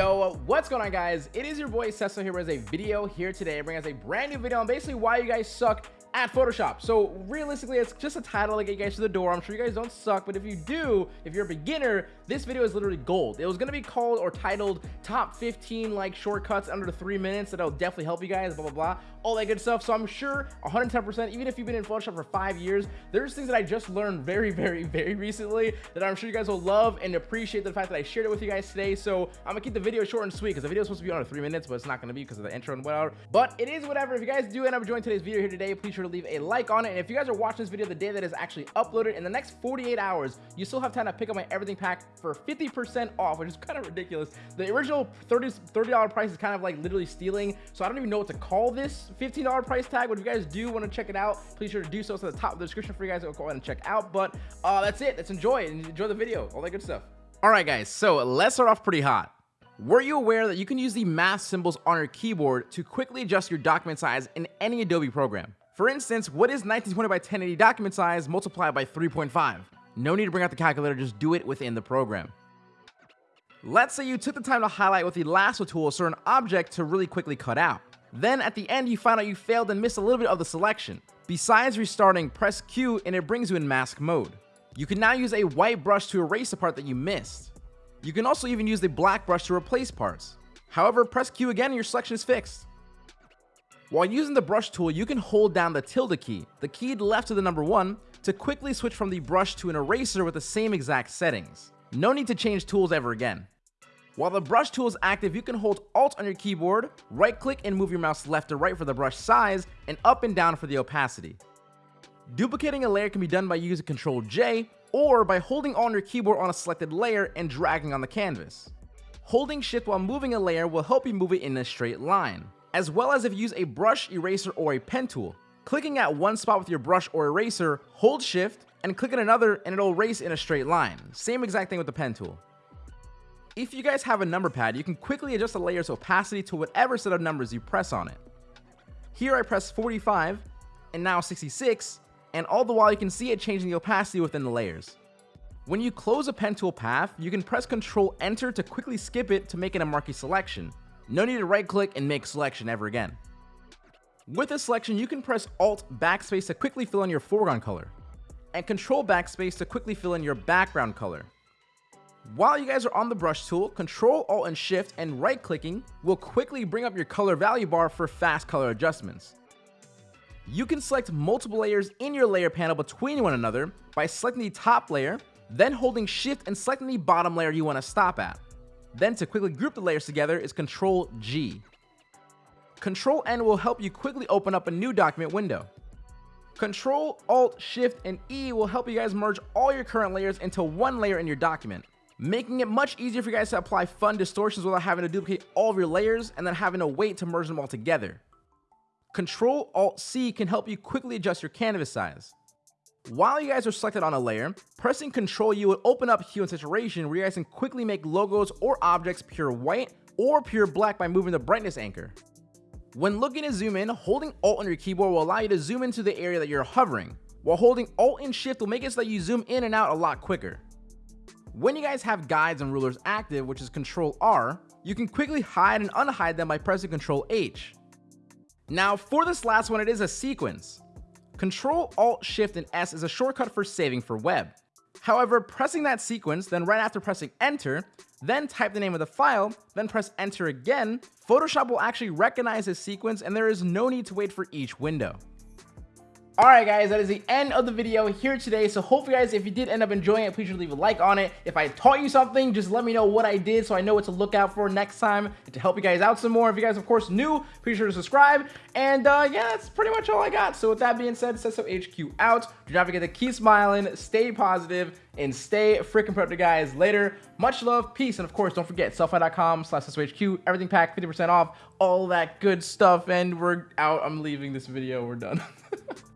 Yo, what's going on guys? It is your boy Cecil here with a video here today. bringing us a brand new video on basically why you guys suck at Photoshop. So realistically, it's just a title to get you guys to the door. I'm sure you guys don't suck, but if you do, if you're a beginner, this video is literally gold. It was gonna be called or titled top 15 like shortcuts under three minutes that'll definitely help you guys, blah, blah, blah, all that good stuff. So I'm sure 110%, even if you've been in Photoshop for five years, there's things that I just learned very, very, very recently that I'm sure you guys will love and appreciate the fact that I shared it with you guys today. So I'm gonna keep the video short and sweet because the video is supposed to be under three minutes, but it's not gonna be because of the intro and whatever. But it is whatever. If you guys do end up enjoying today's video here today, please sure to leave a like on it. And if you guys are watching this video the day that is actually uploaded in the next 48 hours, you still have time to pick up my everything pack for 50% off, which is kind of ridiculous. The original 30 $30 price is kind of like literally stealing. So I don't even know what to call this $15 price tag. But if you guys do want to check it out, please sure to do so. It's at the top of the description for you guys to go ahead and check out. But uh, that's it. Let's enjoy it and enjoy the video. All that good stuff. All right, guys. So let's start off pretty hot. Were you aware that you can use the math symbols on your keyboard to quickly adjust your document size in any Adobe program? For instance, what is 1920 by 1080 document size multiplied by 3.5? No need to bring out the calculator, just do it within the program. Let's say you took the time to highlight with the lasso tool a certain object to really quickly cut out. Then at the end you find out you failed and missed a little bit of the selection. Besides restarting, press Q and it brings you in mask mode. You can now use a white brush to erase the part that you missed. You can also even use the black brush to replace parts. However, press Q again and your selection is fixed. While using the brush tool, you can hold down the tilde key, the key left of the number 1, to quickly switch from the brush to an eraser with the same exact settings. No need to change tools ever again. While the brush tool is active, you can hold Alt on your keyboard, right click and move your mouse left to right for the brush size, and up and down for the opacity. Duplicating a layer can be done by using Ctrl J, or by holding on your keyboard on a selected layer and dragging on the canvas. Holding shift while moving a layer will help you move it in a straight line, as well as if you use a brush, eraser, or a pen tool. Clicking at one spot with your brush or eraser, hold shift, and click on another and it'll erase in a straight line. Same exact thing with the pen tool. If you guys have a number pad, you can quickly adjust the layer's opacity to whatever set of numbers you press on it. Here I press 45, and now 66, and all the while you can see it changing the opacity within the layers. When you close a pen tool path, you can press Ctrl Enter to quickly skip it to make it a marquee selection. No need to right click and make selection ever again. With this selection, you can press Alt Backspace to quickly fill in your foreground color, and Control Backspace to quickly fill in your background color. While you guys are on the brush tool, Control Alt and Shift and right clicking will quickly bring up your color value bar for fast color adjustments. You can select multiple layers in your layer panel between one another by selecting the top layer, then holding Shift and selecting the bottom layer you want to stop at. Then to quickly group the layers together is Control G. Control N will help you quickly open up a new document window. Control, Alt, Shift, and E will help you guys merge all your current layers into one layer in your document making it much easier for you guys to apply fun distortions without having to duplicate all of your layers and then having to wait to merge them all together. Control Alt C can help you quickly adjust your canvas size. While you guys are selected on a layer, pressing Control U will open up hue and saturation where you guys can quickly make logos or objects pure white or pure black by moving the brightness anchor. When looking to zoom in, holding Alt on your keyboard will allow you to zoom into the area that you're hovering, while holding Alt and Shift will make it so that you zoom in and out a lot quicker. When you guys have guides and rulers active, which is Control R, you can quickly hide and unhide them by pressing Control H. Now for this last one, it is a sequence. Control Alt Shift and S is a shortcut for saving for web. However, pressing that sequence, then right after pressing enter, then type the name of the file, then press enter again, Photoshop will actually recognize this sequence and there is no need to wait for each window. Alright guys, that is the end of the video here today. So hopefully guys, if you did end up enjoying it, please leave a like on it. If I taught you something, just let me know what I did so I know what to look out for next time to help you guys out some more. If you guys, of course, new, be sure to subscribe. And uh, yeah, that's pretty much all I got. So with that being said, Cesso HQ out. Do not forget to keep smiling, stay positive, and stay freaking productive, guys. Later, much love, peace, and of course, don't forget, sellfy.com slash HQ, everything pack, 50% off, all that good stuff, and we're out. I'm leaving this video. We're done.